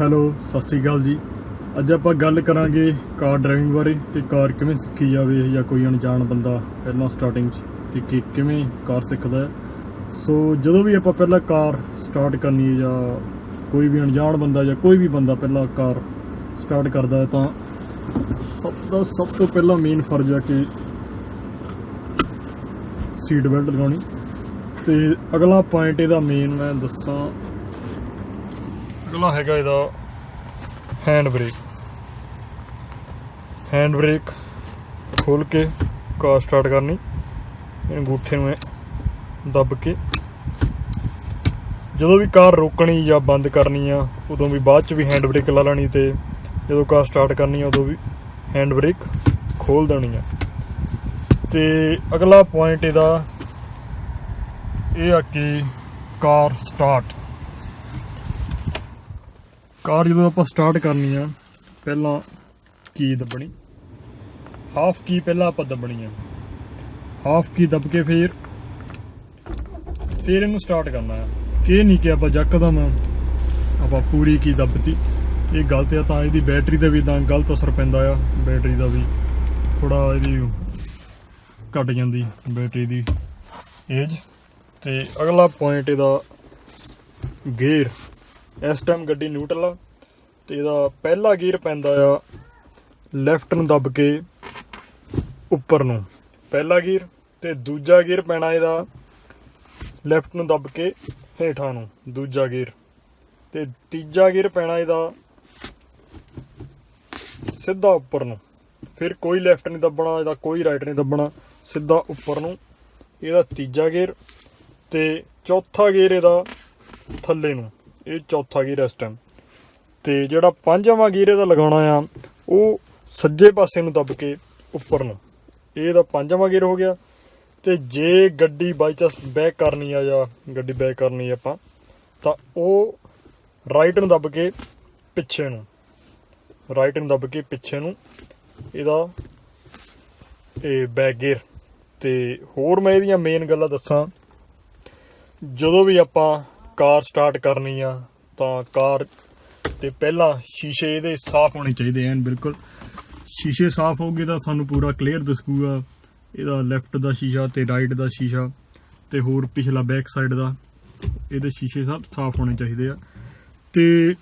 Hello, Sat Sri ਅਕਾਲ ਜੀ। ਅੱਜ ਆਪਾਂ ਗੱਲ ਕਰਾਂਗੇ ਕਾਰ ਡਰਾਈਵਿੰਗ ਬਾਰੇ ਕਿ ਕਾਰ ਕਿਵੇਂ ਸਿੱਖੀ ਜਾਵੇ ਜਾਂ ਕੋਈ ਅਣਜਾਣ ਬੰਦਾ ਪਹਿਲਾਂ ਸਟਾਰਟਿੰਗ 'ਚ ਕਿ ਕਿਵੇਂ ਕਾਰ ਸਿੱਖਦਾ ਹੈ। ਸੋ ਜਦੋਂ ਵੀ ਆਪਾਂ ਪਹਿਲਾਂ ਕਾਰ ਸਟਾਰਟ ਕਰਨੀ ਹੈ ਜਾਂ ਕੋਈ ਵੀ ਅਣਜਾਣ ਬੰਦਾ ਜਾਂ ਕੋਈ ਵੀ ਬੰਦਾ ਪਹਿਲਾਂ ਕਾਰ ਸਟਾਰਟ ਕਰਦਾ ਹੈ ਤਾਂ ਸਭ ਦਾ ਸਭ ਤੋਂ ਪਹਿਲਾਂ ਮੇਨ ਫਰਜ਼ ਹੈ ਕਿ ਸੀਟ ਬੈਲਟ ਲਗਾਉਣੀ। ਤੇ ਅਗਲਾ ਪੁਆਇੰਟ ਇਹਦਾ ਮੇਨ ਮੈਂ ਦੱਸਾਂ ਅਗਲਾ ਹੈਗਾ ਇਹਦਾ ਹੈਂਡ ਬ੍ਰੇਕ ਹੈਂਡ ਬ੍ਰੇਕ ਖੋਲ ਕੇ ਕਾਰ ਸਟਾਰਟ ਕਰਨੀ। ਇਹ ਅੰਗੂਠੇ ਨੂੰ ਦੱਬ ਕੇ। ਜਦੋਂ ਵੀ ਕਾਰ ਰੋਕਣੀ ਜਾਂ ਬੰਦ ਕਰਨੀ ਆ, ਉਦੋਂ ਵੀ ਬਾਅਦ ਚ ਵੀ ਹੈਂਡ ਬ੍ਰੇਕ ਲਾ ਲੈਣੀ ਤੇ ਜਦੋਂ ਕਾਰ ਸਟਾਰਟ ਕਰਨੀ ਆ, ਉਦੋਂ ਵੀ ਹੈਂਡ ਬ੍ਰੇਕ ਖੋਲ ਦੇਣੀ ਆ। ਤੇ ਅਗਲਾ ਪੁਆਇੰਟ ਇਹਦਾ ਇਹ ਆ ਕਿ ਕਾਰ ਸਟਾਰਟ ਕਾਰ ਜਦੋਂ ਆਪਾਂ ਸਟਾਰਟ ਕਰਨੀ ਆ, ਪਹਿਲਾਂ ਕੀ ਦੱਬਣੀ। ਹਾਫ ਕੀ ਪਹਿਲਾਂ ਆਪਾਂ ਦੱਬਣੀ ਆ। ਹਾਫ ਕੀ ਦੱਬ ਕੇ ਫਿਰ ਫਿਰ ਇਹਨੂੰ ਸਟਾਰਟ ਕਰਨਾ ਆ। ਕਿ ਨਹੀਂ ਕਿ ਆਪਾਂ ਯਕਦਮ ਆਪਾਂ ਪੂਰੀ ਕੀ ਦੱਬਤੀ। ਇਹ ਗਲਤ ਆ, ਤਾਂ ਇਹਦੀ ਬੈਟਰੀ ਤੇ ਵੀ ਤਾਂ ਗਲਤ ਅਸਰ ਪੈਂਦਾ ਆ। ਬੈਟਰੀ ਦਾ ਵੀ ਥੋੜਾ ਇਹਦੀ ਘਟ ਜਾਂਦੀ ਬੈਟਰੀ ਦੀ ਏਜ ਤੇ ਅਗਲਾ ਪੁਆਇੰਟ ਇਹਦਾ ਗੇਅਰ ਇਸ ਟਾਈਮ ਗੱਡੀ ਨਿਊਟਰਲ ਆ ਤੇ ਇਹਦਾ ਪਹਿਲਾ ਗੇਅਰ ਪੈਂਦਾ ਆ ਲੈਫਟ ਨੂੰ ਦੱਬ ਕੇ ਉੱਪਰ ਨੂੰ। ਪਹਿਲਾ ਗੇਅਰ ਤੇ ਦੂਜਾ ਗੇਅਰ ਪੈਣਾ ਇਹਦਾ ਲੈਫਟ ਨੂੰ ਦੱਬ ਕੇ ਹੇਠਾਂ ਨੂੰ, ਦੂਜਾ ਗੇਅਰ ਤੇ ਤੀਜਾ ਗੇਅਰ ਪੈਣਾ ਇਹਦਾ ਸਿੱਧਾ ਉੱਪਰ ਨੂੰ। ਫਿਰ ਕੋਈ ਲੈਫਟ ਨਹੀਂ ਦੱਬਣਾ, ਇਹਦਾ ਕੋਈ ਰਾਈਟ ਨਹੀਂ ਦੱਬਣਾ, ਸਿੱਧਾ ਉੱਪਰ ਨੂੰ। ਇਹਦਾ ਤੀਜਾ ਗੇਅਰ ਤੇ ਚੌਥਾ ਗੇਅਰ ਇਹਦਾ ਥੱਲੇ ਨੂੰ। ਇਹ ਚੌਥਾ ਗੇਅਰ ਇਸ ਟਾਈਮ ਤੇ ਜਿਹੜਾ ਪੰਜਵਾਂ ਗੇਅਰ ਇਹਦਾ ਲਗਾਉਣਾ ਆ, ਉਹ ਸੱਜੇ ਪਾਸੇ ਨੂੰ ਦੱਬ ਕੇ ਉੱਪਰ ਨੂੰ। ਇਹ ਇਹਦਾ ਪੰਜਵਾਂ ਗੇਅਰ ਹੋ ਗਿਆ। ਤੇ ਜੇ ਗੱਡੀ ਬਾਈ ਚਾਂਸ ਬੈਕ ਕਰਨੀ ਆ ਜਾਂ ਗੱਡੀ ਬੈਕ ਕਰਨੀ ਆਪਾਂ, ਤਾਂ ਉਹ ਰਾਈਟ ਨੂੰ ਦੱਬ ਕੇ ਪਿੱਛੇ ਨੂੰ। ਰਾਈਟ ਨੂੰ ਦੱਬ ਕੇ ਪਿੱਛੇ ਨੂੰ ਇਹਦਾ ਇਹ ਬੈਕ ਗੇਅਰ ਤੇ ਹੋਰ ਮੈਂ ਇਹਦੀਆਂ ਮੇਨ ਗੱਲਾਂ ਦੱਸਾਂ। ਜਦੋਂ ਵੀ ਆਪਾਂ ਕਾਰ ਸਟਾਰਟ ਕਰਨੀ ਆ, ਤਾਂ ਕਾਰ ਤੇ ਪਹਿਲਾਂ ਸ਼ੀਸ਼ੇ ਇਹਦੇ ਸਾਫ਼ ਹੋਣੇ ਚਾਹੀਦੇ ਐਨ, ਬਿਲਕੁਲ। ਸ਼ੀਸ਼ੇ ਸਾਫ਼ ਹੋਗੇ ਤਾਂ ਸਾਨੂੰ ਪੂਰਾ ਕਲੀਅਰ ਦਿਸੂਗਾ। ਇਹਦਾ ਲੈਫਟ ਦਾ ਸ਼ੀਸ਼ਾ ਤੇ ਰਾਈਟ ਦਾ ਸ਼ੀਸ਼ਾ ਤੇ ਹੋਰ ਪਿਛਲਾ ਬੈਕ ਸਾਈਡ ਦਾ, ਇਹਦੇ ਸ਼ੀਸ਼ੇ ਸਭ ਸਾਫ਼ ਹੋਣੇ ਚਾਹੀਦੇ ਆ। ਤੇ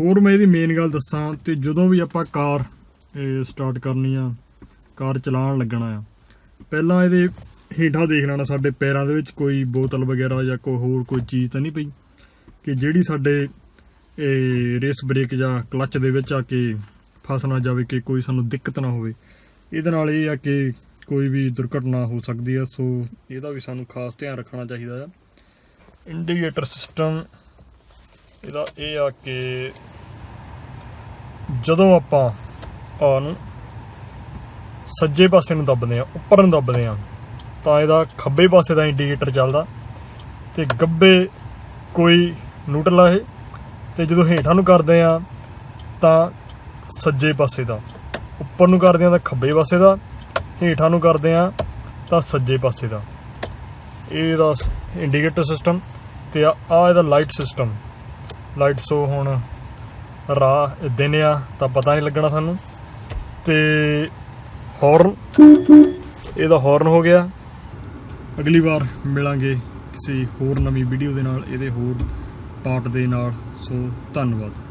ਹੋਰ ਮੈਂ ਇਹਦੀ ਮੇਨ ਗੱਲ ਦੱਸਾਂ, ਤੇ ਜਦੋਂ ਵੀ ਆਪਾਂ ਕਾਰ ਸਟਾਰਟ ਕਰਨੀ ਆ, ਕਾਰ ਚਲਾਉਣ ਲੱਗਣਾ ਆ, ਪਹਿਲਾਂ ਇਹਦੇ ਹੇਠਾਂ ਦੇਖ ਲੈਣਾ ਸਾਡੇ ਪੈਰਾਂ ਦੇ ਵਿੱਚ ਕੋਈ ਬੋਤਲ ਵਗੈਰਾ ਜਾਂ ਕੋਈ ਹੋਰ ਕੋਈ ਚੀਜ਼ ਤਾਂ ਨਹੀਂ ਪਈ? ਕਿ ਜਿਹੜੀ ਸਾਡੇ ਇਹ ਰੇਸ ਬ੍ਰੇਕ ਜਾਂ ਕਲੱਚ ਦੇ ਵਿੱਚ ਆ ਕੇ ਫਸ ਨਾ ਜਾਵੇ, ਕਿ ਕੋਈ ਸਾਨੂੰ ਦਿੱਕਤ ਨਾ ਹੋਵੇ? ਇਹਦੇ ਨਾਲ ਇਹ ਆ ਕਿ ਕੋਈ ਵੀ ਦੁਰਘਟਨਾ ਹੋ ਸਕਦੀ ਆ, ਸੋ ਇਹਦਾ ਵੀ ਸਾਨੂੰ ਖਾਸ ਧਿਆਨ ਰੱਖਣਾ ਚਾਹੀਦਾ ਆ। ਇੰਡੀਕੇਟਰ ਸਿਸਟਮ, ਇਹਦਾ ਇਹ ਆ ਕਿ ਜਦੋਂ ਆਪਾਂ ਆ ਸੱਜੇ ਪਾਸੇ ਨੂੰ ਦੱਬਦੇ ਆ, ਉੱਪਰ ਨੂੰ ਦੱਬਦੇ ਆ ਤਾਂ ਇਹਦਾ ਖੱਬੇ ਪਾਸੇ ਦਾ ਇੰਡੀਕੇਟਰ ਚੱਲਦਾ ਤੇ ਗੱਬੇ ਕੋਈ ਨਿਊਟਰਲ ਆ ਇਹ। ਤੇ ਜਦੋਂ ਹੇਠਾਂ ਨੂੰ ਕਰਦੇ ਆ ਤਾਂ ਸੱਜੇ ਪਾਸੇ ਦਾ, ਉੱਪਰ ਨੂੰ ਕਰਦੇ ਆ ਤਾਂ ਖੱਬੇ ਪਾਸੇ ਦਾ, ਹੇਠਾਂ ਨੂੰ ਕਰਦੇ ਆ ਤਾਂ ਸੱਜੇ ਪਾਸੇ ਦਾ। ਇਹਦਾ ਇੰਡੀਕੇਟਰ ਸਿਸਟਮ ਤੇ ਆ ਆਹ ਇਹਦਾ ਲਾਈਟ ਸਿਸਟਮ ਲਾਈਟ ਸੋ ਹੁਣ ਰਾਹ ਦਿਨ ਆ, ਤਾਂ ਪਤਾ ਨਹੀਂ ਲੱਗਣਾ ਸਾਨੂੰ। ਤੇ ਹਾਰਨ ਇਹਦਾ ਹਾਰਨ ਹੋ ਗਿਆ। ਅਗਲੀ ਵਾਰ ਮਿਲਾਂਗੇ ਕਿਸੇ ਹੋਰ ਨਵੀਂ ਵੀਡੀਓ ਦੇ ਨਾਲ, ਇਹਦੇ ਹੋਰ ਪਾਰਟ ਦੇ ਨਾਲ। ਸੋ ਧੰਨਵਾਦ।